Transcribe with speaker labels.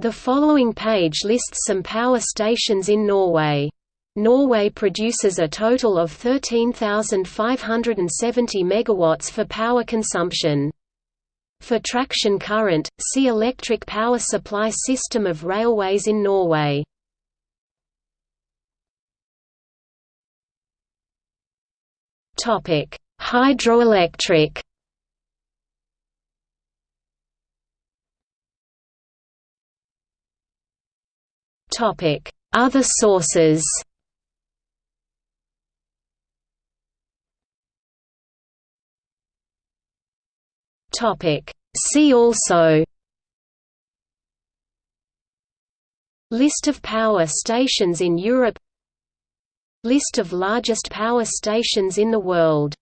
Speaker 1: The following page lists some power stations in Norway. Norway produces a total of 13,570 megawatts for power consumption. For traction current, see Electric power supply system of railways in Norway. Topic: Hydroelectric. Other sources. See also List of power stations in Europe List of largest power stations in the world